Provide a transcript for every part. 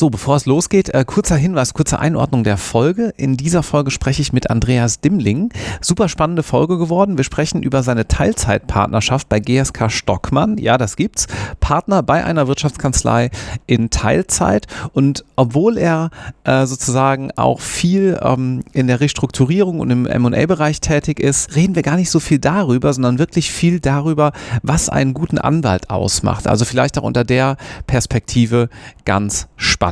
So, bevor es losgeht, äh, kurzer Hinweis, kurze Einordnung der Folge. In dieser Folge spreche ich mit Andreas Dimmling. Super spannende Folge geworden. Wir sprechen über seine Teilzeitpartnerschaft bei GSK Stockmann. Ja, das gibt's. Partner bei einer Wirtschaftskanzlei in Teilzeit. Und obwohl er äh, sozusagen auch viel ähm, in der Restrukturierung und im M&A-Bereich tätig ist, reden wir gar nicht so viel darüber, sondern wirklich viel darüber, was einen guten Anwalt ausmacht. Also vielleicht auch unter der Perspektive ganz spannend.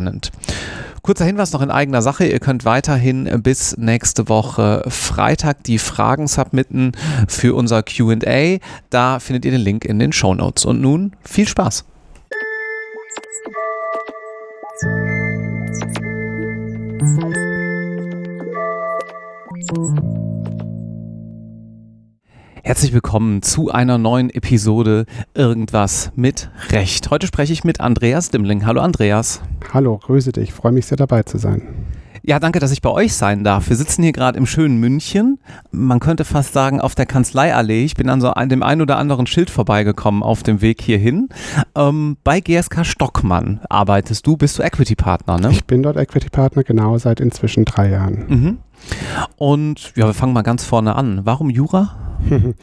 Kurzer Hinweis noch in eigener Sache. Ihr könnt weiterhin bis nächste Woche Freitag die Fragen submitten für unser QA. Da findet ihr den Link in den Show Notes. Und nun viel Spaß. Herzlich willkommen zu einer neuen Episode Irgendwas mit Recht. Heute spreche ich mit Andreas Dimmling. Hallo Andreas. Hallo, grüße dich. Freue mich sehr dabei zu sein. Ja, danke, dass ich bei euch sein darf. Wir sitzen hier gerade im schönen München. Man könnte fast sagen auf der Kanzleiallee. Ich bin an so einem, dem einen oder anderen Schild vorbeigekommen auf dem Weg hierhin. Ähm, bei GSK Stockmann arbeitest du, bist du Equity Partner, ne? Ich bin dort Equity Partner, genau seit inzwischen drei Jahren. Mhm. Und ja, wir fangen mal ganz vorne an. Warum Jura?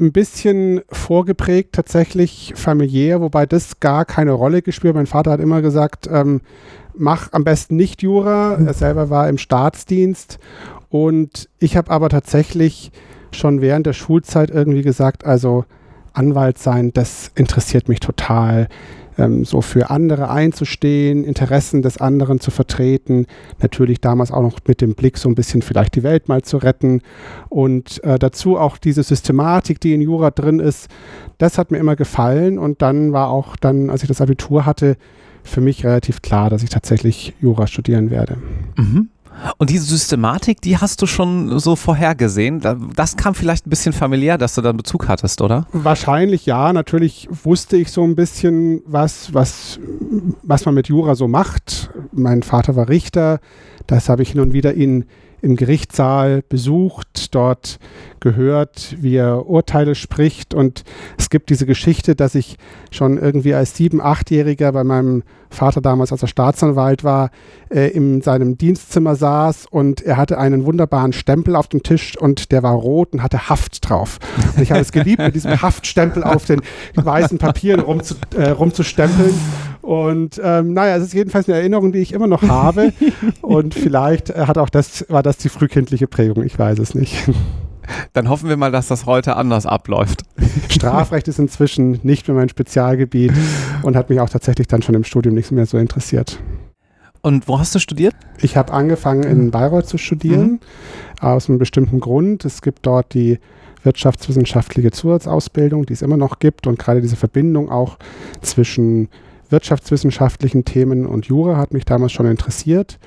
Ein bisschen vorgeprägt, tatsächlich familiär, wobei das gar keine Rolle gespielt. Mein Vater hat immer gesagt, ähm, mach am besten nicht Jura. Er selber war im Staatsdienst und ich habe aber tatsächlich schon während der Schulzeit irgendwie gesagt, also Anwalt sein, das interessiert mich total ähm, so für andere einzustehen, Interessen des anderen zu vertreten, natürlich damals auch noch mit dem Blick so ein bisschen vielleicht die Welt mal zu retten und äh, dazu auch diese Systematik, die in Jura drin ist, das hat mir immer gefallen und dann war auch dann, als ich das Abitur hatte, für mich relativ klar, dass ich tatsächlich Jura studieren werde. Mhm. Und diese Systematik, die hast du schon so vorhergesehen. Das kam vielleicht ein bisschen familiär, dass du da Bezug hattest, oder? Wahrscheinlich ja. Natürlich wusste ich so ein bisschen, was, was, was man mit Jura so macht. Mein Vater war Richter. Das habe ich hin und wieder in im Gerichtssaal besucht, dort gehört, wie er Urteile spricht. Und es gibt diese Geschichte, dass ich schon irgendwie als sieben-, achtjähriger bei meinem Vater damals, als er Staatsanwalt war, äh, in seinem Dienstzimmer saß und er hatte einen wunderbaren Stempel auf dem Tisch und der war rot und hatte Haft drauf. Und ich habe es geliebt, mit diesem Haftstempel auf den weißen Papieren rumzu, äh, rumzustempeln. Und ähm, naja, es ist jedenfalls eine Erinnerung, die ich immer noch habe. Und vielleicht äh, hat auch das, war das die frühkindliche Prägung, ich weiß es nicht. Dann hoffen wir mal, dass das heute anders abläuft. Strafrecht ist inzwischen nicht mehr mein Spezialgebiet und hat mich auch tatsächlich dann schon im Studium nicht mehr so interessiert. Und wo hast du studiert? Ich habe angefangen in Bayreuth zu studieren, mhm. aus einem bestimmten Grund. Es gibt dort die wirtschaftswissenschaftliche Zusatzausbildung, die es immer noch gibt und gerade diese Verbindung auch zwischen wirtschaftswissenschaftlichen Themen und Jura hat mich damals schon interessiert.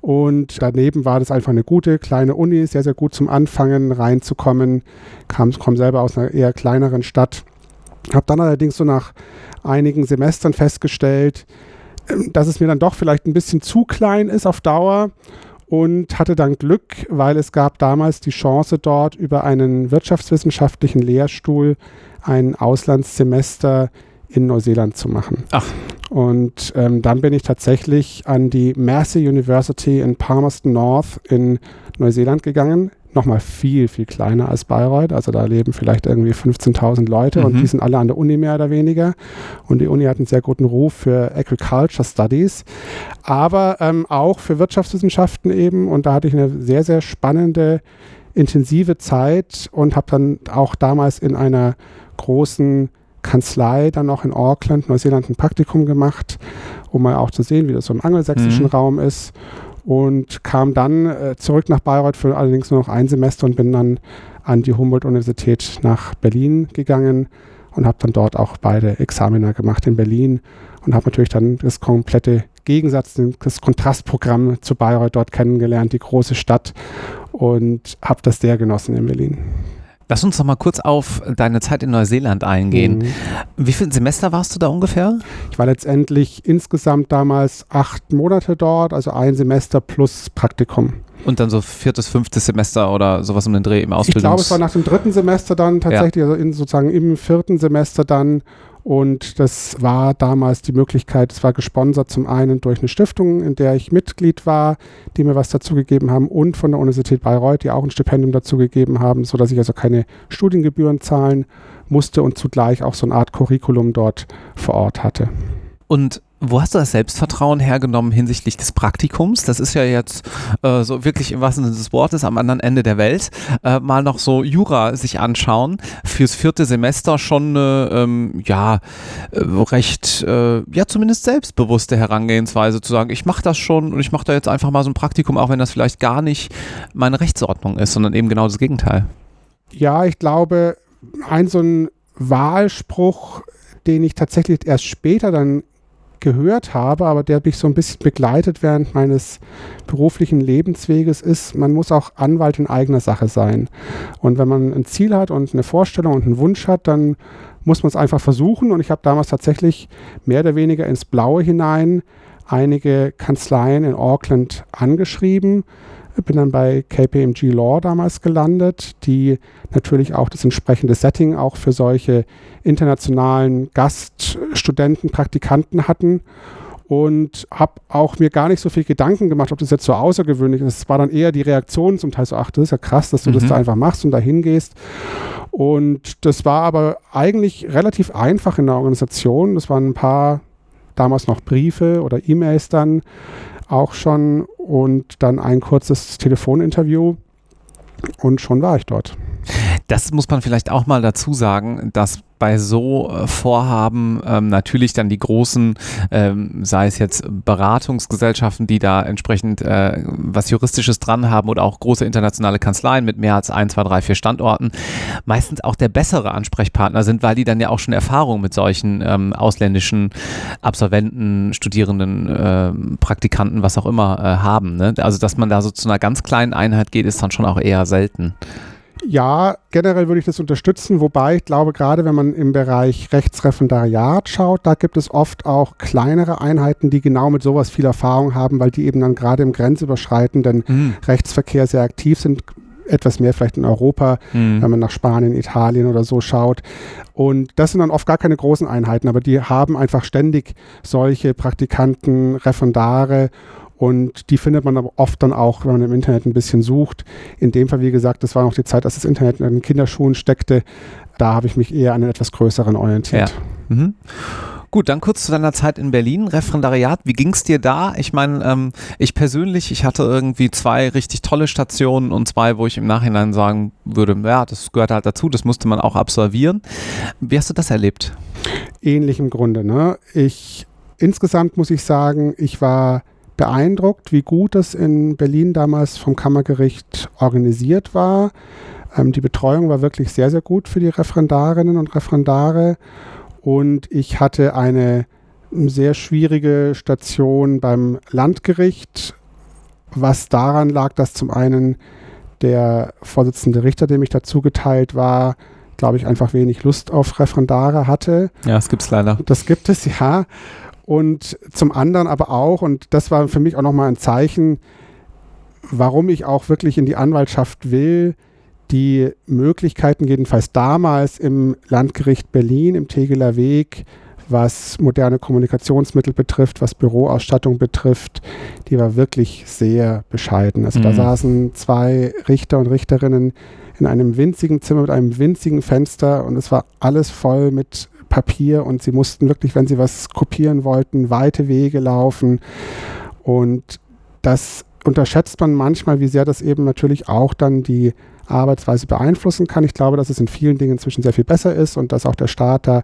Und daneben war das einfach eine gute kleine Uni, sehr, sehr gut zum Anfangen reinzukommen. Kam, komme selber aus einer eher kleineren Stadt. Habe dann allerdings so nach einigen Semestern festgestellt, ähm, dass es mir dann doch vielleicht ein bisschen zu klein ist auf Dauer und hatte dann Glück, weil es gab damals die Chance dort über einen wirtschaftswissenschaftlichen Lehrstuhl ein Auslandssemester in Neuseeland zu machen. Ach. Und ähm, dann bin ich tatsächlich an die Massey University in Palmerston North in Neuseeland gegangen. Nochmal viel, viel kleiner als Bayreuth. Also da leben vielleicht irgendwie 15.000 Leute mhm. und die sind alle an der Uni mehr oder weniger. Und die Uni hat einen sehr guten Ruf für Agriculture Studies, aber ähm, auch für Wirtschaftswissenschaften eben. Und da hatte ich eine sehr, sehr spannende, intensive Zeit und habe dann auch damals in einer großen Kanzlei dann noch in Auckland, Neuseeland, ein Praktikum gemacht, um mal auch zu sehen, wie das so im angelsächsischen mhm. Raum ist. Und kam dann äh, zurück nach Bayreuth für allerdings nur noch ein Semester und bin dann an die Humboldt-Universität nach Berlin gegangen und habe dann dort auch beide Examiner gemacht in Berlin und habe natürlich dann das komplette Gegensatz, das Kontrastprogramm zu Bayreuth dort kennengelernt, die große Stadt und habe das sehr genossen in Berlin. Lass uns noch mal kurz auf deine Zeit in Neuseeland eingehen. Mhm. Wie viele Semester warst du da ungefähr? Ich war letztendlich insgesamt damals acht Monate dort, also ein Semester plus Praktikum. Und dann so viertes, fünftes Semester oder sowas um den Dreh im Ausbildungs... Ich glaube, es war nach dem dritten Semester dann tatsächlich, ja. also in, sozusagen im vierten Semester dann Und das war damals die Möglichkeit, es war gesponsert zum einen durch eine Stiftung, in der ich Mitglied war, die mir was dazu gegeben haben und von der Universität Bayreuth, die auch ein Stipendium dazu gegeben haben, sodass ich also keine Studiengebühren zahlen musste und zugleich auch so eine Art Curriculum dort vor Ort hatte. Und wo hast du das Selbstvertrauen hergenommen hinsichtlich des Praktikums? Das ist ja jetzt äh, so wirklich im wahrsten Sinne des Wortes am anderen Ende der Welt. Äh, mal noch so Jura sich anschauen. Fürs vierte Semester schon eine, ähm, ja, äh, recht, äh, ja, zumindest selbstbewusste Herangehensweise zu sagen, ich mache das schon und ich mache da jetzt einfach mal so ein Praktikum, auch wenn das vielleicht gar nicht meine Rechtsordnung ist, sondern eben genau das Gegenteil. Ja, ich glaube, ein so ein Wahlspruch, den ich tatsächlich erst später dann gehört habe, aber der mich so ein bisschen begleitet während meines beruflichen Lebensweges ist, man muss auch Anwalt in eigener Sache sein. Und wenn man ein Ziel hat und eine Vorstellung und einen Wunsch hat, dann muss man es einfach versuchen. Und ich habe damals tatsächlich mehr oder weniger ins Blaue hinein einige Kanzleien in Auckland angeschrieben bin dann bei KPMG Law damals gelandet, die natürlich auch das entsprechende Setting auch für solche internationalen Gaststudenten, Praktikanten hatten und habe auch mir gar nicht so viel Gedanken gemacht, ob das jetzt so außergewöhnlich ist. Es war dann eher die Reaktion zum Teil so, ach, das ist ja krass, dass du mhm. das da einfach machst und da hingehst. Und das war aber eigentlich relativ einfach in der Organisation. Das waren ein paar damals noch Briefe oder E-Mails dann auch schon und dann ein kurzes Telefoninterview und schon war ich dort. Das muss man vielleicht auch mal dazu sagen, dass bei so äh, Vorhaben ähm, natürlich dann die großen, ähm, sei es jetzt Beratungsgesellschaften, die da entsprechend äh, was Juristisches dran haben oder auch große internationale Kanzleien mit mehr als ein, zwei, drei, vier Standorten, meistens auch der bessere Ansprechpartner sind, weil die dann ja auch schon Erfahrung mit solchen ähm, ausländischen Absolventen, Studierenden, äh, Praktikanten, was auch immer äh, haben. Ne? Also dass man da so zu einer ganz kleinen Einheit geht, ist dann schon auch eher selten. Ja, generell würde ich das unterstützen, wobei ich glaube, gerade wenn man im Bereich Rechtsreferendariat schaut, da gibt es oft auch kleinere Einheiten, die genau mit sowas viel Erfahrung haben, weil die eben dann gerade im grenzüberschreitenden mhm. Rechtsverkehr sehr aktiv sind, etwas mehr vielleicht in Europa, mhm. wenn man nach Spanien, Italien oder so schaut. Und das sind dann oft gar keine großen Einheiten, aber die haben einfach ständig solche Praktikanten, Referendare und die findet man aber oft dann auch, wenn man im Internet ein bisschen sucht. In dem Fall, wie gesagt, das war noch die Zeit, als das Internet in den Kinderschuhen steckte. Da habe ich mich eher an einen etwas größeren orientiert. Ja. Mhm. Gut, dann kurz zu deiner Zeit in Berlin, Referendariat. Wie ging es dir da? Ich meine, ähm, ich persönlich, ich hatte irgendwie zwei richtig tolle Stationen und zwei, wo ich im Nachhinein sagen würde, ja, das gehört halt dazu, das musste man auch absolvieren. Wie hast du das erlebt? Ähnlich im Grunde. Ne? Ich insgesamt muss ich sagen, ich war beeindruckt, wie gut das in Berlin damals vom Kammergericht organisiert war. Ähm, die Betreuung war wirklich sehr, sehr gut für die Referendarinnen und Referendare. Und ich hatte eine sehr schwierige Station beim Landgericht, was daran lag, dass zum einen der Vorsitzende Richter, dem ich dazu geteilt war, glaube ich, einfach wenig Lust auf Referendare hatte. Ja, das gibt es leider. Das gibt es, ja. Und zum anderen aber auch, und das war für mich auch nochmal ein Zeichen, warum ich auch wirklich in die Anwaltschaft will, die Möglichkeiten jedenfalls damals im Landgericht Berlin, im Tegeler Weg, was moderne Kommunikationsmittel betrifft, was Büroausstattung betrifft, die war wirklich sehr bescheiden. Also mhm. da saßen zwei Richter und Richterinnen in einem winzigen Zimmer mit einem winzigen Fenster und es war alles voll mit Papier und sie mussten wirklich, wenn sie was kopieren wollten, weite Wege laufen. Und das unterschätzt man manchmal, wie sehr das eben natürlich auch dann die Arbeitsweise beeinflussen kann. Ich glaube, dass es in vielen Dingen inzwischen sehr viel besser ist und dass auch der Staat da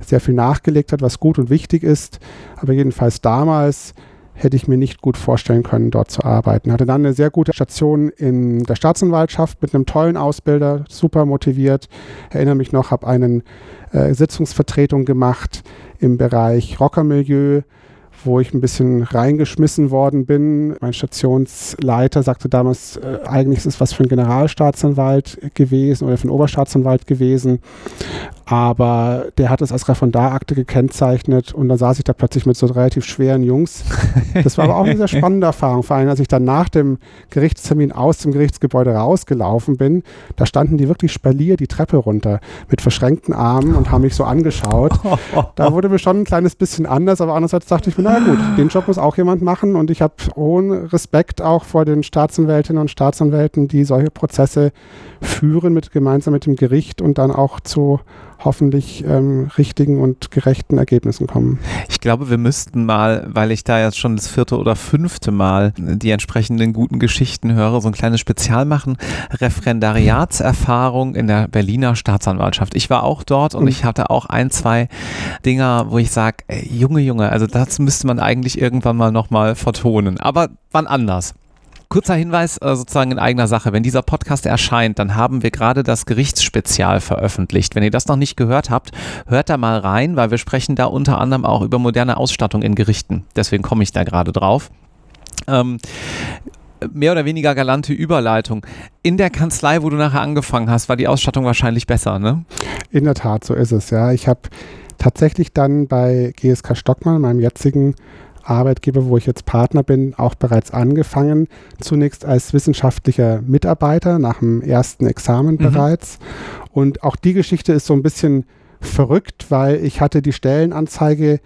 sehr viel nachgelegt hat, was gut und wichtig ist. Aber jedenfalls damals hätte ich mir nicht gut vorstellen können, dort zu arbeiten. Hatte dann eine sehr gute Station in der Staatsanwaltschaft mit einem tollen Ausbilder, super motiviert. Erinnere mich noch, habe einen äh, Sitzungsvertretung gemacht im Bereich Rockermilieu, wo ich ein bisschen reingeschmissen worden bin. Mein Stationsleiter sagte damals, äh, eigentlich ist es was für ein Generalstaatsanwalt gewesen oder für einen Oberstaatsanwalt gewesen. Aber der hat es als Referendarakte gekennzeichnet und dann saß ich da plötzlich mit so relativ schweren Jungs. Das war aber auch eine sehr spannende Erfahrung, vor allem als ich dann nach dem Gerichtstermin aus dem Gerichtsgebäude rausgelaufen bin. Da standen die wirklich spalier die Treppe runter mit verschränkten Armen und haben mich so angeschaut. Da wurde mir schon ein kleines bisschen anders, aber andererseits dachte ich mir, naja gut, den Job muss auch jemand machen und ich habe hohen Respekt auch vor den Staatsanwältinnen und Staatsanwälten, die solche Prozesse führen mit gemeinsam mit dem Gericht und dann auch zu hoffentlich ähm, richtigen und gerechten Ergebnissen kommen. Ich glaube, wir müssten mal, weil ich da jetzt schon das vierte oder fünfte Mal die entsprechenden guten Geschichten höre, so ein kleines Spezial machen. Referendariatserfahrung in der Berliner Staatsanwaltschaft. Ich war auch dort und mhm. ich hatte auch ein, zwei Dinger, wo ich sage, Junge, Junge, also das müsste man eigentlich irgendwann mal nochmal vertonen. Aber wann anders? Kurzer Hinweis äh, sozusagen in eigener Sache. Wenn dieser Podcast erscheint, dann haben wir gerade das Gerichtsspezial veröffentlicht. Wenn ihr das noch nicht gehört habt, hört da mal rein, weil wir sprechen da unter anderem auch über moderne Ausstattung in Gerichten. Deswegen komme ich da gerade drauf. Ähm, mehr oder weniger galante Überleitung. In der Kanzlei, wo du nachher angefangen hast, war die Ausstattung wahrscheinlich besser, ne? In der Tat, so ist es, ja. Ich habe tatsächlich dann bei GSK Stockmann, meinem jetzigen Arbeitgeber, wo ich jetzt Partner bin, auch bereits angefangen. Zunächst als wissenschaftlicher Mitarbeiter nach dem ersten Examen mhm. bereits. Und auch die Geschichte ist so ein bisschen verrückt, weil ich hatte die Stellenanzeige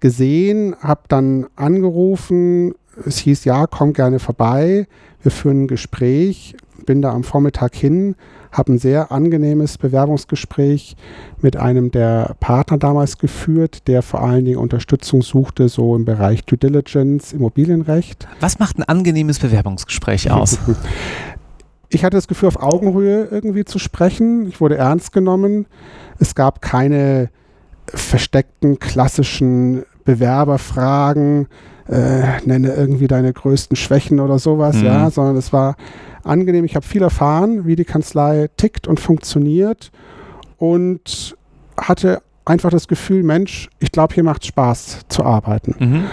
gesehen, habe dann angerufen, es hieß, ja, komm gerne vorbei, wir führen ein Gespräch, bin da am Vormittag hin, habe ein sehr angenehmes Bewerbungsgespräch mit einem der Partner damals geführt, der vor allen Dingen Unterstützung suchte, so im Bereich Due Diligence, Immobilienrecht. Was macht ein angenehmes Bewerbungsgespräch aus? Ich hatte das Gefühl, auf Augenhöhe irgendwie zu sprechen. Ich wurde ernst genommen. Es gab keine versteckten klassischen Bewerberfragen, äh, nenne irgendwie deine größten Schwächen oder sowas, mhm. ja, sondern es war angenehm. Ich habe viel erfahren, wie die Kanzlei tickt und funktioniert und hatte einfach das Gefühl, Mensch, ich glaube, hier macht es Spaß zu arbeiten. Mhm.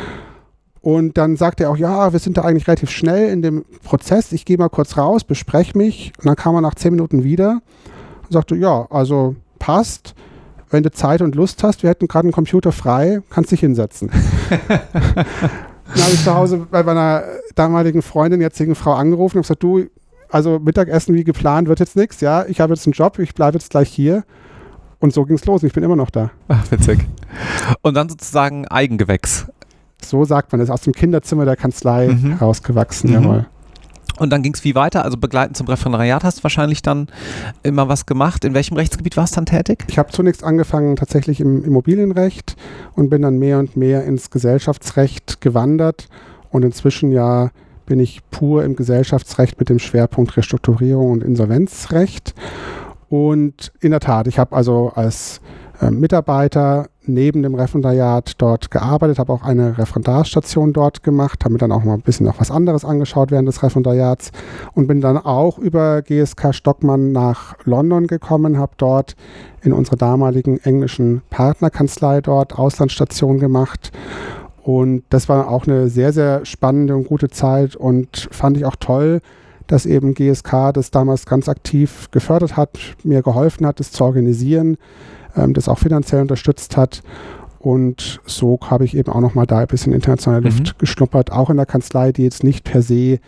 Und dann sagte er auch, ja, wir sind da eigentlich relativ schnell in dem Prozess. Ich gehe mal kurz raus, bespreche mich. Und dann kam er nach zehn Minuten wieder und sagte, ja, also passt. Wenn du Zeit und Lust hast, wir hätten gerade einen Computer frei, kannst dich hinsetzen. dann habe ich zu Hause bei meiner damaligen Freundin, jetzigen Frau angerufen und gesagt, du, also Mittagessen wie geplant wird jetzt nichts, ja, ich habe jetzt einen Job, ich bleibe jetzt gleich hier. Und so ging es los. Ich bin immer noch da. Ach, witzig. Und dann sozusagen Eigengewächs. So sagt man es, aus dem Kinderzimmer der Kanzlei mhm. rausgewachsen, mhm. jawohl. Und dann ging es wie weiter? Also begleitend zum Referendariat hast du wahrscheinlich dann immer was gemacht. In welchem Rechtsgebiet warst du dann tätig? Ich habe zunächst angefangen tatsächlich im Immobilienrecht und bin dann mehr und mehr ins Gesellschaftsrecht gewandert und inzwischen ja bin ich pur im Gesellschaftsrecht mit dem Schwerpunkt Restrukturierung und Insolvenzrecht. Und in der Tat, ich habe also als äh, Mitarbeiter neben dem Referendariat dort gearbeitet, habe auch eine Referendarstation dort gemacht, habe mir dann auch mal ein bisschen noch was anderes angeschaut während des Referendariats und bin dann auch über GSK Stockmann nach London gekommen, habe dort in unserer damaligen englischen Partnerkanzlei dort Auslandsstation gemacht und das war auch eine sehr, sehr spannende und gute Zeit und fand ich auch toll, dass eben GSK das damals ganz aktiv gefördert hat, mir geholfen hat, das zu organisieren, ähm, das auch finanziell unterstützt hat. Und so habe ich eben auch nochmal da ein bisschen internationale Luft mhm. geschnuppert, auch in der Kanzlei, die jetzt nicht per se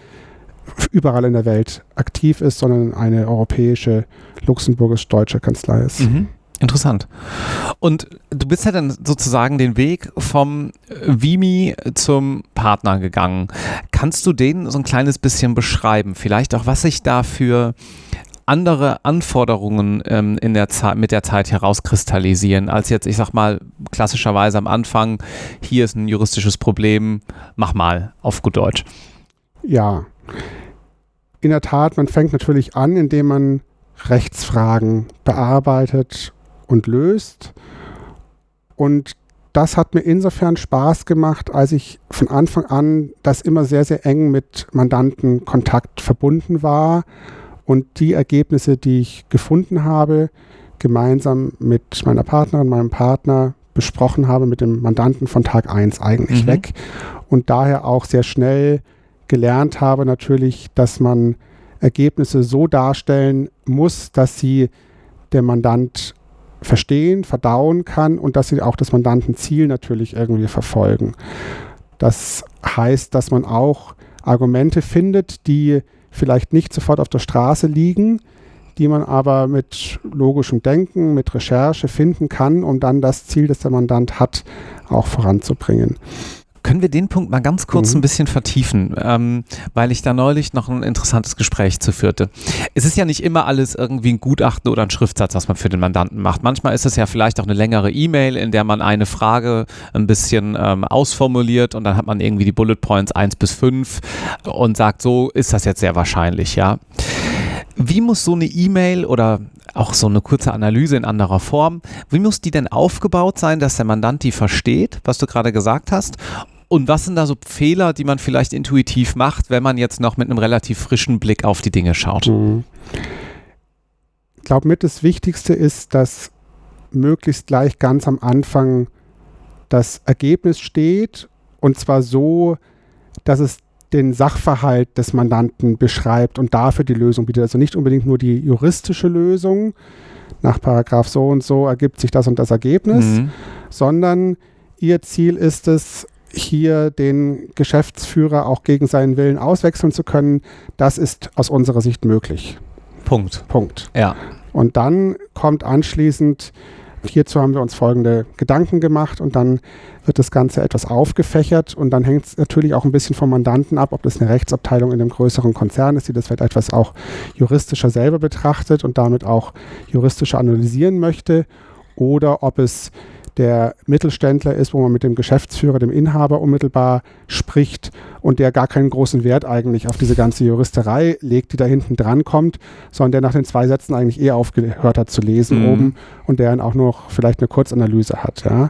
überall in der Welt aktiv ist, sondern eine europäische, luxemburgisch-deutsche Kanzlei ist. Mhm. Interessant. Und du bist ja dann sozusagen den Weg vom Vimi zum Partner gegangen. Kannst du den so ein kleines bisschen beschreiben? Vielleicht auch, was sich da für andere Anforderungen ähm, in der mit der Zeit herauskristallisieren, als jetzt, ich sag mal, klassischerweise am Anfang, hier ist ein juristisches Problem, mach mal auf gut Deutsch. Ja. In der Tat, man fängt natürlich an, indem man Rechtsfragen bearbeitet und löst. Und das hat mir insofern Spaß gemacht, als ich von Anfang an das immer sehr, sehr eng mit Mandantenkontakt verbunden war und die Ergebnisse, die ich gefunden habe, gemeinsam mit meiner Partnerin, meinem Partner besprochen habe mit dem Mandanten von Tag 1 eigentlich Mhm. weg und daher auch sehr schnell gelernt habe natürlich, dass man Ergebnisse so darstellen muss, dass sie der Mandant verstehen, verdauen kann und dass sie auch das Mandantenziel natürlich irgendwie verfolgen. Das heißt, dass man auch Argumente findet, die vielleicht nicht sofort auf der Straße liegen, die man aber mit logischem Denken, mit Recherche finden kann, um dann das Ziel, das der Mandant hat, auch voranzubringen. Können wir den Punkt mal ganz kurz Mhm. ein bisschen vertiefen, ähm, weil ich da neulich noch ein interessantes Gespräch zu führte. Es ist ja nicht immer alles irgendwie ein Gutachten oder ein Schriftsatz, was man für den Mandanten macht. Manchmal ist es ja vielleicht auch eine längere E-Mail, in der man eine Frage ein bisschen ähm, ausformuliert und dann hat man irgendwie die Bullet Points 1 bis 5 und sagt, so ist das jetzt sehr wahrscheinlich, ja. Wie muss so eine E-Mail oder auch so eine kurze Analyse in anderer Form, wie muss die denn aufgebaut sein, dass der Mandant die versteht, was du gerade gesagt hast? Und was sind da so Fehler, die man vielleicht intuitiv macht, wenn man jetzt noch mit einem relativ frischen Blick auf die Dinge schaut? Mhm. Ich glaube, mit das Wichtigste ist, dass möglichst gleich ganz am Anfang das Ergebnis steht und zwar so, dass es den Sachverhalt des Mandanten beschreibt und dafür die Lösung bietet. Also nicht unbedingt nur die juristische Lösung, nach Paragraph so und so ergibt sich das und das Ergebnis, Mhm. sondern ihr Ziel ist es, hier den Geschäftsführer auch gegen seinen Willen auswechseln zu können. Das ist aus unserer Sicht möglich. Punkt. Punkt. Ja. Und dann kommt anschließend, hierzu haben wir uns folgende Gedanken gemacht und dann wird das Ganze etwas aufgefächert und dann hängt es natürlich auch ein bisschen vom Mandanten ab, ob das eine Rechtsabteilung in einem größeren Konzern ist, die das vielleicht etwas auch juristischer selber betrachtet und damit auch juristischer analysieren möchte oder ob es der Mittelständler ist, wo man mit dem Geschäftsführer, dem Inhaber unmittelbar spricht und der gar keinen großen Wert eigentlich auf diese ganze Juristerei legt, die da hinten dran kommt, sondern der nach den zwei Sätzen eigentlich eher aufgehört hat zu lesen Mhm. oben und der dann auch noch vielleicht eine Kurzanalyse hat, ja,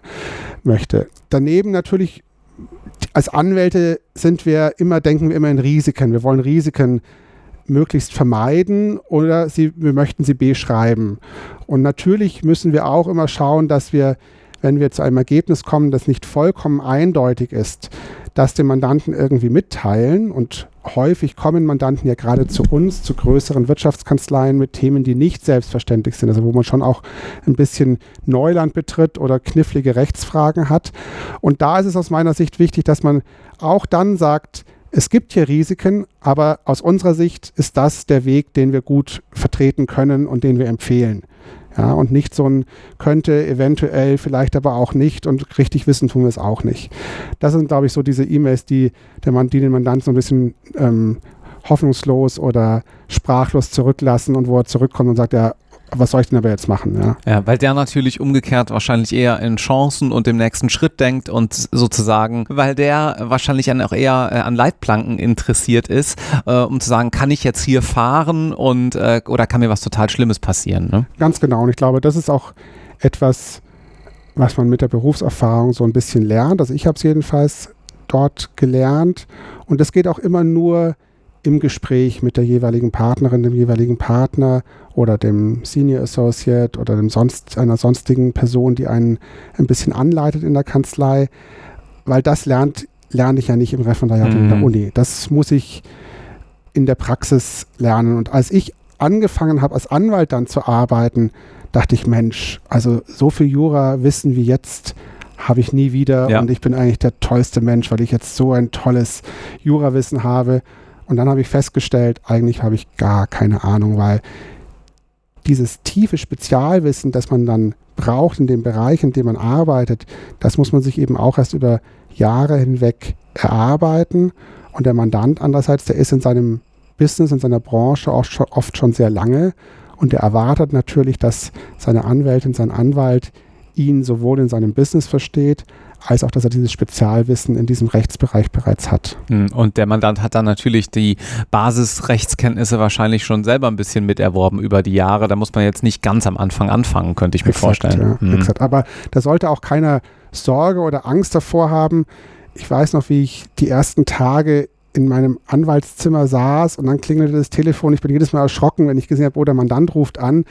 möchte. Daneben natürlich als Anwälte sind wir immer, denken wir immer in Risiken. Wir wollen Risiken möglichst vermeiden oder sie, wir möchten sie beschreiben. Und natürlich müssen wir auch immer schauen, dass wir, wenn wir zu einem Ergebnis kommen, das nicht vollkommen eindeutig ist, das dem Mandanten irgendwie mitteilen. Und häufig kommen Mandanten ja gerade zu uns, zu größeren Wirtschaftskanzleien mit Themen, die nicht selbstverständlich sind, also wo man schon auch ein bisschen Neuland betritt oder knifflige Rechtsfragen hat. Und da ist es aus meiner Sicht wichtig, dass man auch dann sagt, es gibt hier Risiken, aber aus unserer Sicht ist das der Weg, den wir gut vertreten können und den wir empfehlen. Ja, und nicht so ein könnte, eventuell, vielleicht aber auch nicht und richtig wissen tun wir es auch nicht. Das sind, glaube ich, so diese E-Mails, die, die den Mandanten so ein bisschen ähm, hoffnungslos oder sprachlos zurücklassen und wo er zurückkommt und sagt, ja, was soll ich denn aber jetzt machen? Ja, Ja, weil der natürlich umgekehrt wahrscheinlich eher in Chancen und dem nächsten Schritt denkt und sozusagen, weil der wahrscheinlich auch eher äh, an Leitplanken interessiert ist, äh, um zu sagen, kann ich jetzt hier fahren und äh, oder kann mir was total Schlimmes passieren? Ne? Ganz genau. Und ich glaube, das ist auch etwas, was man mit der Berufserfahrung so ein bisschen lernt. Also ich habe es jedenfalls dort gelernt. Und das geht auch immer nur im Gespräch mit der jeweiligen Partnerin, dem jeweiligen Partner oder dem Senior Associate oder dem sonst, einer sonstigen Person, die einen ein bisschen anleitet in der Kanzlei, weil das lernt, lerne ich ja nicht im Referendariat in der Mhm. Uni. Das muss ich in der Praxis lernen. Und als ich angefangen habe, als Anwalt dann zu arbeiten, dachte ich, Mensch, also so viel Jura-Wissen wie jetzt habe ich nie wieder Ja. und ich bin eigentlich der tollste Mensch, weil ich jetzt so ein tolles Jurawissen habe. Und dann habe ich festgestellt, eigentlich habe ich gar keine Ahnung, weil dieses tiefe Spezialwissen, das man dann braucht in dem Bereich, in dem man arbeitet, das muss man sich eben auch erst über Jahre hinweg erarbeiten. Und der Mandant andererseits, der ist in seinem Business, in seiner Branche auch schon, oft schon sehr lange und der erwartet natürlich, dass seine Anwältin, sein Anwalt ihn sowohl in seinem Business versteht, als auch, dass er dieses Spezialwissen in diesem Rechtsbereich bereits hat. Hm, Und der Mandant hat dann natürlich die Basisrechtskenntnisse wahrscheinlich schon selber ein bisschen miterworben über die Jahre. Da muss man jetzt nicht ganz am Anfang anfangen, könnte ich mir vorstellen. Ja, Hm. exakt. Aber da sollte auch keiner Sorge oder Angst davor haben. Ich weiß noch, wie ich die ersten Tage in meinem Anwaltszimmer saß und dann klingelte das Telefon. Ich bin jedes Mal erschrocken, wenn ich gesehen habe, oh, der Mandant ruft an.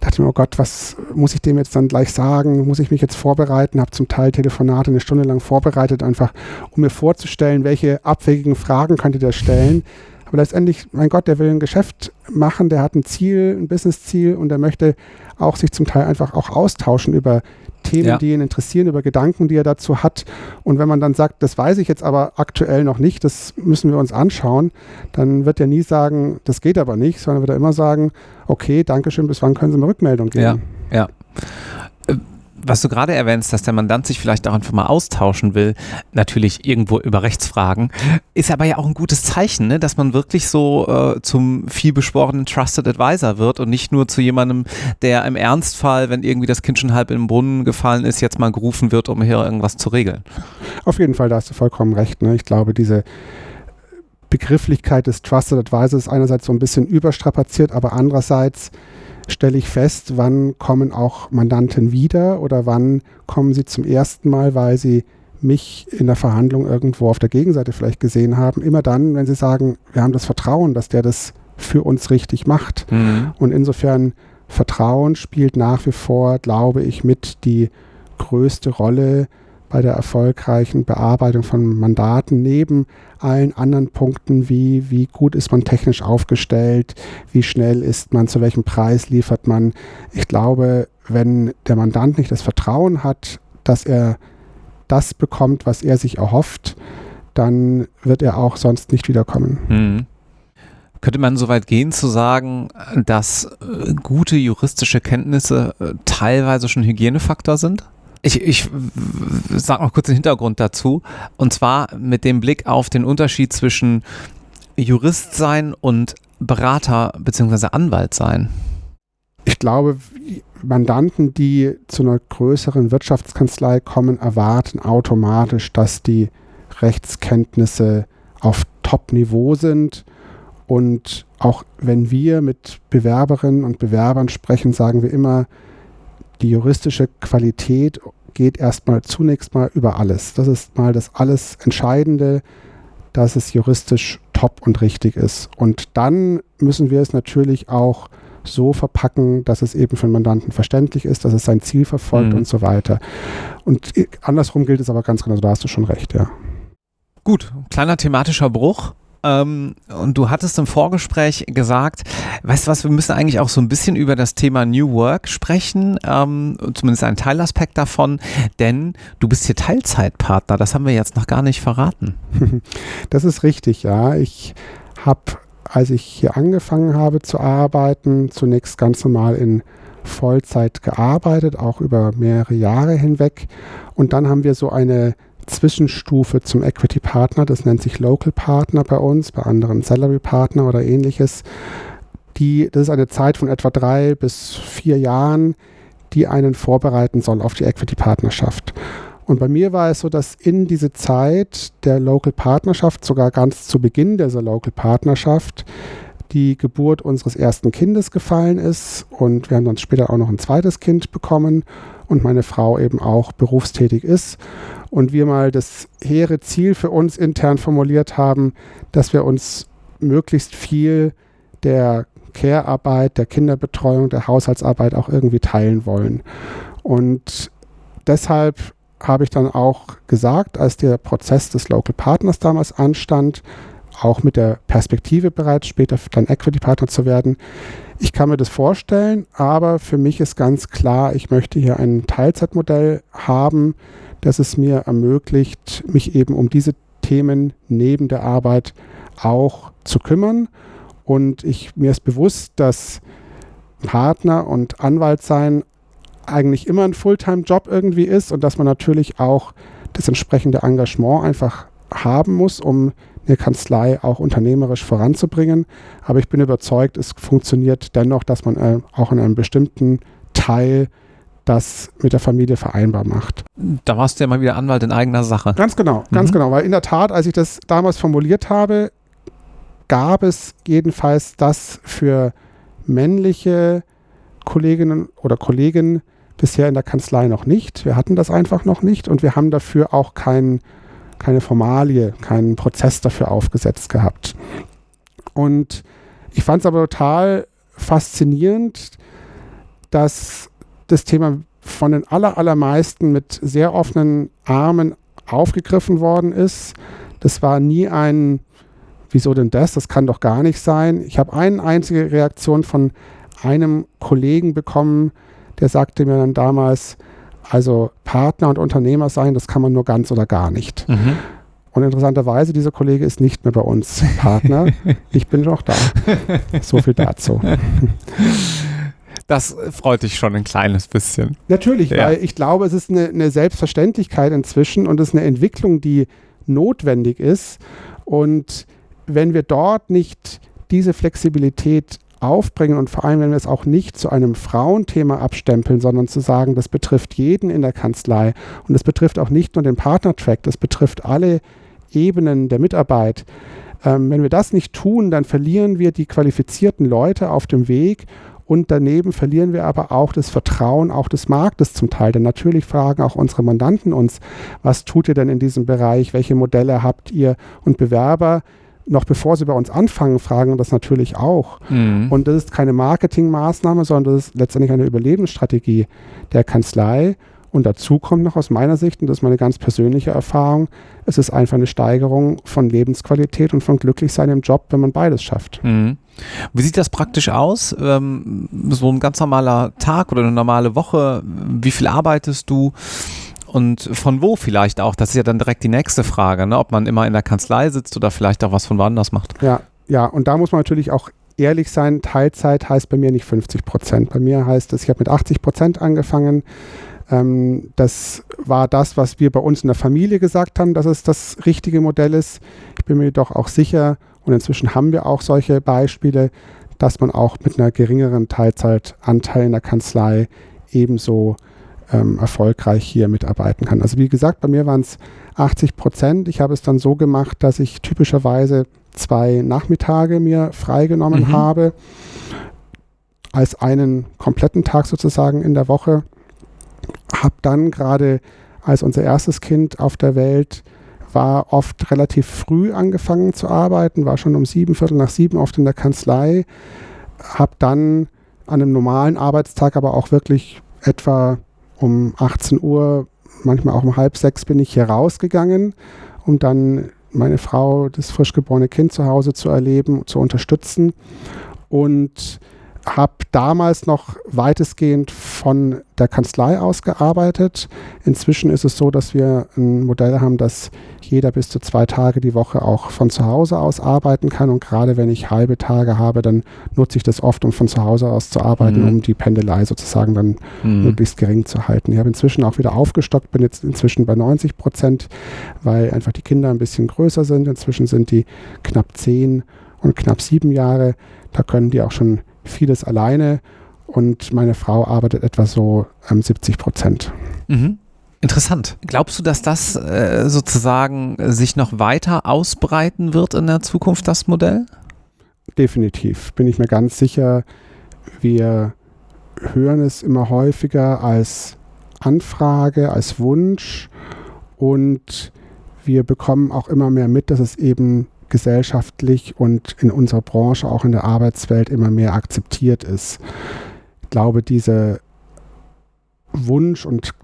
Dachte mir, oh Gott, was muss ich dem jetzt dann gleich sagen? Muss ich mich jetzt vorbereiten? Habe zum Teil Telefonate eine Stunde lang vorbereitet, einfach um mir vorzustellen, welche abwegigen Fragen könnte der stellen. Aber letztendlich, mein Gott, der will ein Geschäft machen, der hat ein Ziel, ein Businessziel und der möchte auch sich zum Teil einfach auch austauschen über Themen, ja. die ihn interessieren, über Gedanken, die er dazu hat. Und wenn man dann sagt, das weiß ich jetzt aber aktuell noch nicht, das müssen wir uns anschauen, dann wird er nie sagen, das geht aber nicht, sondern wird er immer sagen, okay, Dankeschön, bis wann können Sie mir Rückmeldung geben? Ja, ja was du gerade erwähnst, dass der Mandant sich vielleicht auch einfach mal austauschen will, natürlich irgendwo über Rechtsfragen, ist aber ja auch ein gutes Zeichen, ne? dass man wirklich so äh, zum vielbeschworenen Trusted Advisor wird und nicht nur zu jemandem, der im Ernstfall, wenn irgendwie das Kind schon halb im Brunnen gefallen ist, jetzt mal gerufen wird, um hier irgendwas zu regeln. Auf jeden Fall, da hast du vollkommen recht. Ne? Ich glaube, diese Begrifflichkeit des Trusted Advisors ist einerseits so ein bisschen überstrapaziert, aber andererseits stelle ich fest, wann kommen auch Mandanten wieder oder wann kommen sie zum ersten Mal, weil sie mich in der Verhandlung irgendwo auf der Gegenseite vielleicht gesehen haben. Immer dann, wenn sie sagen, wir haben das Vertrauen, dass der das für uns richtig macht. Mhm. Und insofern Vertrauen spielt nach wie vor, glaube ich, mit die größte Rolle bei der erfolgreichen Bearbeitung von Mandaten neben allen anderen Punkten wie wie gut ist man technisch aufgestellt, wie schnell ist man, zu welchem Preis liefert man. Ich glaube, wenn der Mandant nicht das Vertrauen hat, dass er das bekommt, was er sich erhofft, dann wird er auch sonst nicht wiederkommen. Mhm. Könnte man so weit gehen zu sagen, dass äh, gute juristische Kenntnisse äh, teilweise schon Hygienefaktor sind? Ich, ich sage noch kurz den Hintergrund dazu. Und zwar mit dem Blick auf den Unterschied zwischen Jurist sein und Berater bzw. Anwalt sein. Ich glaube, Mandanten, die zu einer größeren Wirtschaftskanzlei kommen, erwarten automatisch, dass die Rechtskenntnisse auf Top-Niveau sind. Und auch wenn wir mit Bewerberinnen und Bewerbern sprechen, sagen wir immer, die juristische Qualität geht erstmal zunächst mal über alles. Das ist mal das alles Entscheidende, dass es juristisch top und richtig ist. Und dann müssen wir es natürlich auch so verpacken, dass es eben für den Mandanten verständlich ist, dass es sein Ziel verfolgt mhm. und so weiter. Und andersrum gilt es aber ganz genau, da hast du schon recht, ja. Gut, kleiner thematischer Bruch. Ähm, und du hattest im Vorgespräch gesagt, weißt du was, wir müssen eigentlich auch so ein bisschen über das Thema New Work sprechen, ähm, zumindest ein Teilaspekt davon, denn du bist hier Teilzeitpartner, das haben wir jetzt noch gar nicht verraten. Das ist richtig, ja. Ich habe, als ich hier angefangen habe zu arbeiten, zunächst ganz normal in Vollzeit gearbeitet, auch über mehrere Jahre hinweg. Und dann haben wir so eine Zwischenstufe zum Equity Partner, das nennt sich Local Partner bei uns, bei anderen Salary Partner oder ähnliches. Die, das ist eine Zeit von etwa drei bis vier Jahren, die einen vorbereiten soll auf die Equity Partnerschaft. Und bei mir war es so, dass in diese Zeit der Local Partnerschaft, sogar ganz zu Beginn dieser Local Partnerschaft, die Geburt unseres ersten Kindes gefallen ist und wir haben dann später auch noch ein zweites Kind bekommen und meine Frau eben auch berufstätig ist und wir mal das hehre Ziel für uns intern formuliert haben, dass wir uns möglichst viel der Care-Arbeit, der Kinderbetreuung, der Haushaltsarbeit auch irgendwie teilen wollen. Und deshalb habe ich dann auch gesagt, als der Prozess des Local Partners damals anstand, auch mit der Perspektive bereits später dann Equity Partner zu werden. Ich kann mir das vorstellen, aber für mich ist ganz klar, ich möchte hier ein Teilzeitmodell haben, das es mir ermöglicht, mich eben um diese Themen neben der Arbeit auch zu kümmern. Und ich, mir ist bewusst, dass Partner und Anwalt sein eigentlich immer ein Fulltime-Job irgendwie ist und dass man natürlich auch das entsprechende Engagement einfach haben muss, um eine Kanzlei auch unternehmerisch voranzubringen. Aber ich bin überzeugt, es funktioniert dennoch, dass man äh, auch in einem bestimmten Teil das mit der Familie vereinbar macht. Da warst du ja mal wieder Anwalt in eigener Sache. Ganz genau, ganz mhm. genau. Weil in der Tat, als ich das damals formuliert habe, gab es jedenfalls das für männliche Kolleginnen oder Kollegen bisher in der Kanzlei noch nicht. Wir hatten das einfach noch nicht und wir haben dafür auch keinen keine Formalie, keinen Prozess dafür aufgesetzt gehabt. Und ich fand es aber total faszinierend, dass das Thema von den aller, allermeisten mit sehr offenen Armen aufgegriffen worden ist. Das war nie ein, wieso denn das? Das kann doch gar nicht sein. Ich habe eine einzige Reaktion von einem Kollegen bekommen, der sagte mir dann damals, also Partner und Unternehmer sein, das kann man nur ganz oder gar nicht. Mhm. Und interessanterweise, dieser Kollege ist nicht mehr bei uns Partner. ich bin noch da. So viel dazu. Das freut dich schon ein kleines bisschen. Natürlich, ja. weil ich glaube, es ist eine, eine Selbstverständlichkeit inzwischen und es ist eine Entwicklung, die notwendig ist. Und wenn wir dort nicht diese Flexibilität aufbringen und vor allem, wenn wir es auch nicht zu einem Frauenthema abstempeln, sondern zu sagen, das betrifft jeden in der Kanzlei und das betrifft auch nicht nur den Partnertrack, das betrifft alle Ebenen der Mitarbeit. Ähm, wenn wir das nicht tun, dann verlieren wir die qualifizierten Leute auf dem Weg und daneben verlieren wir aber auch das Vertrauen auch des Marktes zum Teil. Denn natürlich fragen auch unsere Mandanten uns, was tut ihr denn in diesem Bereich? Welche Modelle habt ihr? Und Bewerber, noch bevor sie bei uns anfangen, fragen das natürlich auch. Mhm. Und das ist keine Marketingmaßnahme, sondern das ist letztendlich eine Überlebensstrategie der Kanzlei. Und dazu kommt noch aus meiner Sicht, und das ist meine ganz persönliche Erfahrung, es ist einfach eine Steigerung von Lebensqualität und von Glücklichsein im Job, wenn man beides schafft. Mhm. Wie sieht das praktisch aus? Ähm, so ein ganz normaler Tag oder eine normale Woche? Wie viel arbeitest du? Und von wo vielleicht auch? Das ist ja dann direkt die nächste Frage, ne? ob man immer in der Kanzlei sitzt oder vielleicht auch was von woanders macht. Ja, ja, und da muss man natürlich auch ehrlich sein, Teilzeit heißt bei mir nicht 50 Prozent. Bei mir heißt es, ich habe mit 80 Prozent angefangen. Ähm, das war das, was wir bei uns in der Familie gesagt haben, dass es das richtige Modell ist. Ich bin mir jedoch auch sicher, und inzwischen haben wir auch solche Beispiele, dass man auch mit einer geringeren Teilzeitanteil in der Kanzlei ebenso ähm, erfolgreich hier mitarbeiten kann. Also wie gesagt, bei mir waren es 80 Prozent. Ich habe es dann so gemacht, dass ich typischerweise zwei Nachmittage mir freigenommen mhm. habe, als einen kompletten Tag sozusagen in der Woche habe dann gerade als unser erstes Kind auf der Welt war oft relativ früh angefangen zu arbeiten, war schon um sieben, Viertel nach sieben oft in der Kanzlei, habe dann an einem normalen Arbeitstag aber auch wirklich etwa um 18 Uhr, manchmal auch um halb sechs bin ich hier rausgegangen, um dann meine Frau, das frisch geborene Kind zu Hause zu erleben, zu unterstützen. Und habe damals noch weitestgehend von der Kanzlei aus gearbeitet. Inzwischen ist es so, dass wir ein Modell haben, dass jeder bis zu zwei Tage die Woche auch von zu Hause aus arbeiten kann. Und gerade wenn ich halbe Tage habe, dann nutze ich das oft, um von zu Hause aus zu arbeiten, mhm. um die Pendelei sozusagen dann mhm. möglichst gering zu halten. Ich habe inzwischen auch wieder aufgestockt, bin jetzt inzwischen bei 90 Prozent, weil einfach die Kinder ein bisschen größer sind. Inzwischen sind die knapp zehn und knapp sieben Jahre. Da können die auch schon vieles alleine und meine Frau arbeitet etwa so ähm, 70 Prozent. Mhm. Interessant. Glaubst du, dass das äh, sozusagen sich noch weiter ausbreiten wird in der Zukunft, das Modell? Definitiv, bin ich mir ganz sicher. Wir hören es immer häufiger als Anfrage, als Wunsch und wir bekommen auch immer mehr mit, dass es eben gesellschaftlich und in unserer Branche, auch in der Arbeitswelt immer mehr akzeptiert ist. Glaube, diese Wunsch und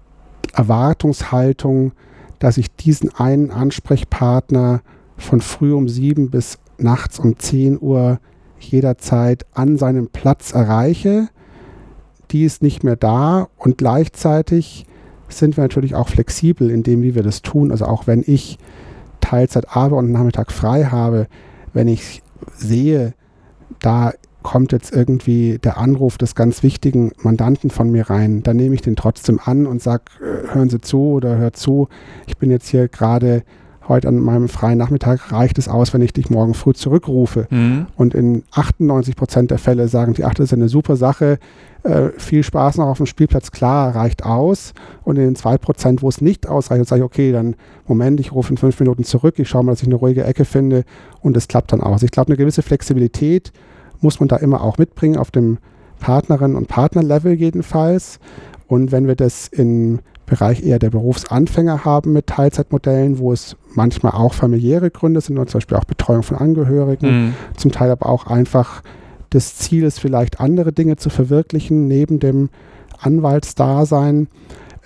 Erwartungshaltung, dass ich diesen einen Ansprechpartner von früh um sieben bis nachts um zehn Uhr jederzeit an seinem Platz erreiche, die ist nicht mehr da und gleichzeitig sind wir natürlich auch flexibel in dem, wie wir das tun. Also auch wenn ich Teilzeit arbeite und Nachmittag frei habe, wenn ich sehe, da kommt jetzt irgendwie der Anruf des ganz wichtigen Mandanten von mir rein, dann nehme ich den trotzdem an und sage, äh, hören Sie zu oder hört zu, ich bin jetzt hier gerade heute an meinem freien Nachmittag reicht es aus, wenn ich dich morgen früh zurückrufe. Mhm. Und in 98 Prozent der Fälle sagen die, ach, das ist eine super Sache, äh, viel Spaß noch auf dem Spielplatz, klar, reicht aus. Und in den 2 Prozent, wo es nicht ausreicht, sage ich, okay, dann Moment, ich rufe in fünf Minuten zurück, ich schaue mal, dass ich eine ruhige Ecke finde und es klappt dann aus. Ich glaube, eine gewisse Flexibilität muss man da immer auch mitbringen, auf dem Partnerin- und Partnerlevel jedenfalls. Und wenn wir das im Bereich eher der Berufsanfänger haben mit Teilzeitmodellen, wo es manchmal auch familiäre Gründe sind, zum Beispiel auch Betreuung von Angehörigen, mhm. zum Teil aber auch einfach das Ziel ist, vielleicht andere Dinge zu verwirklichen neben dem Anwaltsdasein.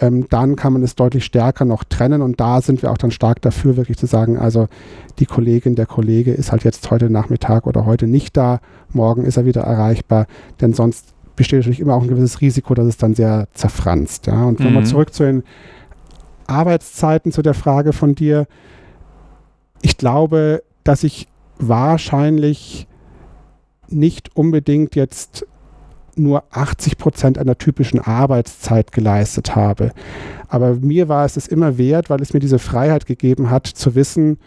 Ähm, dann kann man es deutlich stärker noch trennen und da sind wir auch dann stark dafür, wirklich zu sagen, also die Kollegin, der Kollege ist halt jetzt heute Nachmittag oder heute nicht da, morgen ist er wieder erreichbar, denn sonst besteht natürlich immer auch ein gewisses Risiko, dass es dann sehr zerfranst. Ja? Und mhm. wir zurück zu den Arbeitszeiten, zu der Frage von dir. Ich glaube, dass ich wahrscheinlich nicht unbedingt jetzt nur 80 Prozent einer typischen Arbeitszeit geleistet habe. Aber mir war es es immer wert, weil es mir diese Freiheit gegeben hat, zu wissen,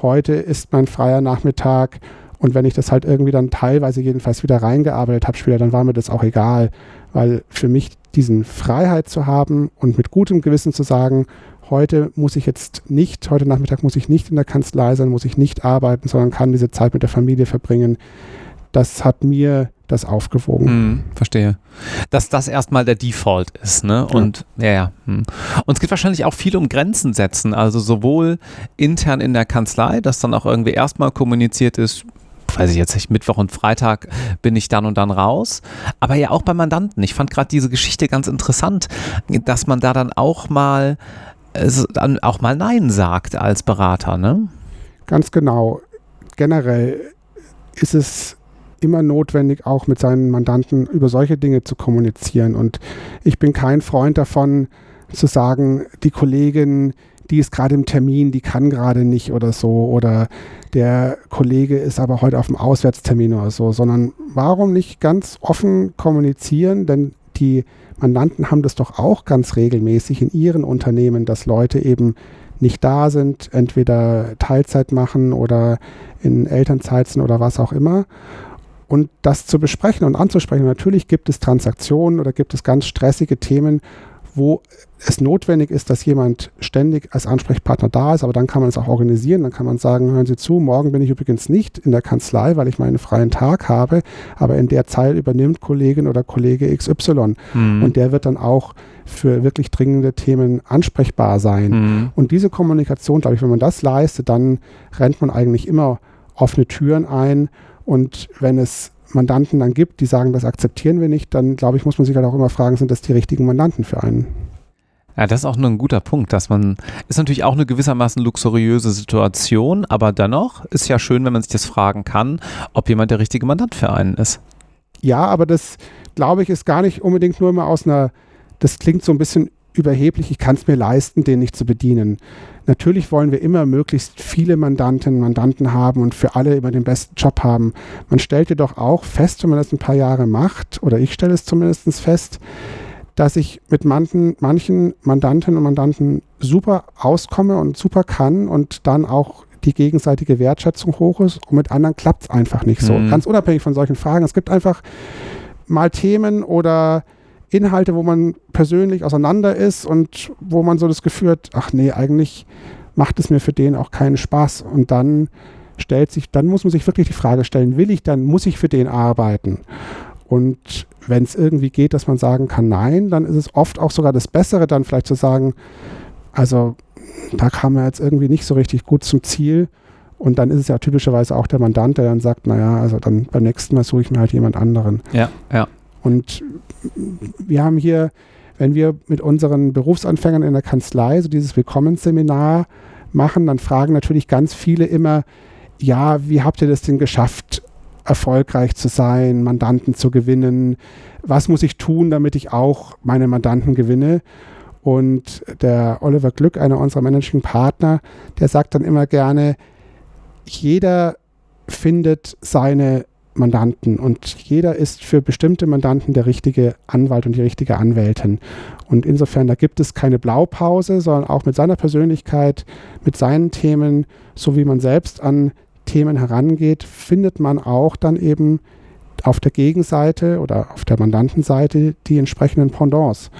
heute ist mein freier Nachmittag und wenn ich das halt irgendwie dann teilweise jedenfalls wieder reingearbeitet habe später, dann war mir das auch egal, weil für mich diesen Freiheit zu haben und mit gutem Gewissen zu sagen, heute muss ich jetzt nicht, heute Nachmittag muss ich nicht in der Kanzlei sein, muss ich nicht arbeiten, sondern kann diese Zeit mit der Familie verbringen. Das hat mir das aufgewogen. Hm, verstehe. Dass das erstmal der Default ist, ne? Und ja, ja. Hm. Und es geht wahrscheinlich auch viel um Grenzen setzen, also sowohl intern in der Kanzlei, dass dann auch irgendwie erstmal kommuniziert ist, weiß ich jetzt nicht, Mittwoch und Freitag bin ich dann und dann raus. Aber ja auch bei Mandanten. Ich fand gerade diese Geschichte ganz interessant, dass man da dann auch mal, äh, dann auch mal Nein sagt als Berater, ne? Ganz genau. Generell ist es immer notwendig, auch mit seinen Mandanten über solche Dinge zu kommunizieren. Und ich bin kein Freund davon, zu sagen, die Kollegin, die ist gerade im Termin, die kann gerade nicht oder so. Oder der Kollege ist aber heute auf dem Auswärtstermin oder so, sondern warum nicht ganz offen kommunizieren? Denn die Mandanten haben das doch auch ganz regelmäßig in ihren Unternehmen, dass Leute eben nicht da sind, entweder Teilzeit machen oder in Elternzeit sind oder was auch immer. Und das zu besprechen und anzusprechen. Natürlich gibt es Transaktionen oder gibt es ganz stressige Themen, wo es notwendig ist, dass jemand ständig als Ansprechpartner da ist, aber dann kann man es auch organisieren. Dann kann man sagen, hören Sie zu, morgen bin ich übrigens nicht in der Kanzlei, weil ich meinen freien Tag habe, aber in der Zeit übernimmt Kollegin oder Kollege XY mhm. und der wird dann auch für wirklich dringende Themen ansprechbar sein. Mhm. Und diese Kommunikation, glaube ich, wenn man das leistet, dann rennt man eigentlich immer offene Türen ein und wenn es Mandanten dann gibt, die sagen, das akzeptieren wir nicht, dann glaube ich, muss man sich halt auch immer fragen, sind das die richtigen Mandanten für einen? Ja, das ist auch nur ein guter Punkt, dass man, ist natürlich auch eine gewissermaßen luxuriöse Situation, aber dennoch ist ja schön, wenn man sich das fragen kann, ob jemand der richtige Mandant für einen ist. Ja, aber das, glaube ich, ist gar nicht unbedingt nur immer aus einer, das klingt so ein bisschen überheblich, ich kann es mir leisten, den nicht zu bedienen. Natürlich wollen wir immer möglichst viele Mandantinnen und Mandanten haben und für alle immer den besten Job haben. Man stellt jedoch auch fest, wenn man das ein paar Jahre macht, oder ich stelle es zumindest fest, dass ich mit manchen, manchen Mandantinnen und Mandanten super auskomme und super kann und dann auch die gegenseitige Wertschätzung hoch ist und mit anderen klappt es einfach nicht so. Mhm. Ganz unabhängig von solchen Fragen. Es gibt einfach mal Themen oder Inhalte, wo man persönlich auseinander ist und wo man so das Gefühl hat, ach nee, eigentlich macht es mir für den auch keinen Spaß. Und dann stellt sich, dann muss man sich wirklich die Frage stellen, will ich dann, muss ich für den arbeiten? Und wenn es irgendwie geht, dass man sagen kann, nein, dann ist es oft auch sogar das Bessere, dann vielleicht zu sagen, also da kam er jetzt irgendwie nicht so richtig gut zum Ziel. Und dann ist es ja typischerweise auch der Mandant, der dann sagt, naja, also dann beim nächsten Mal suche ich mir halt jemand anderen. Ja, ja. Und wir haben hier, wenn wir mit unseren Berufsanfängern in der Kanzlei so dieses Willkommensseminar machen, dann fragen natürlich ganz viele immer, ja, wie habt ihr das denn geschafft, erfolgreich zu sein, Mandanten zu gewinnen? Was muss ich tun, damit ich auch meine Mandanten gewinne? Und der Oliver Glück, einer unserer Managing Partner, der sagt dann immer gerne, jeder findet seine Mandanten und jeder ist für bestimmte Mandanten der richtige Anwalt und die richtige Anwältin. Und insofern, da gibt es keine Blaupause, sondern auch mit seiner Persönlichkeit, mit seinen Themen, so wie man selbst an Themen herangeht, findet man auch dann eben auf der Gegenseite oder auf der Mandantenseite die entsprechenden Pendants.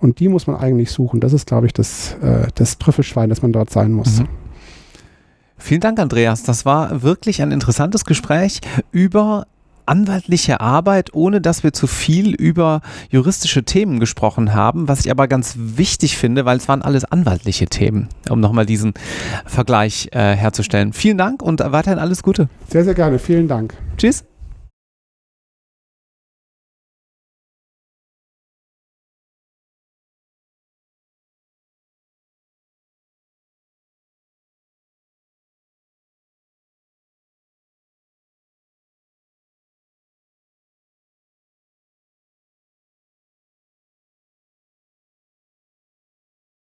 Und die muss man eigentlich suchen. Das ist, glaube ich, das, äh, das Trüffelschwein, das man dort sein muss. Mhm. Vielen Dank, Andreas. Das war wirklich ein interessantes Gespräch über anwaltliche Arbeit, ohne dass wir zu viel über juristische Themen gesprochen haben, was ich aber ganz wichtig finde, weil es waren alles anwaltliche Themen, um nochmal diesen Vergleich äh, herzustellen. Vielen Dank und weiterhin alles Gute. Sehr, sehr gerne. Vielen Dank. Tschüss.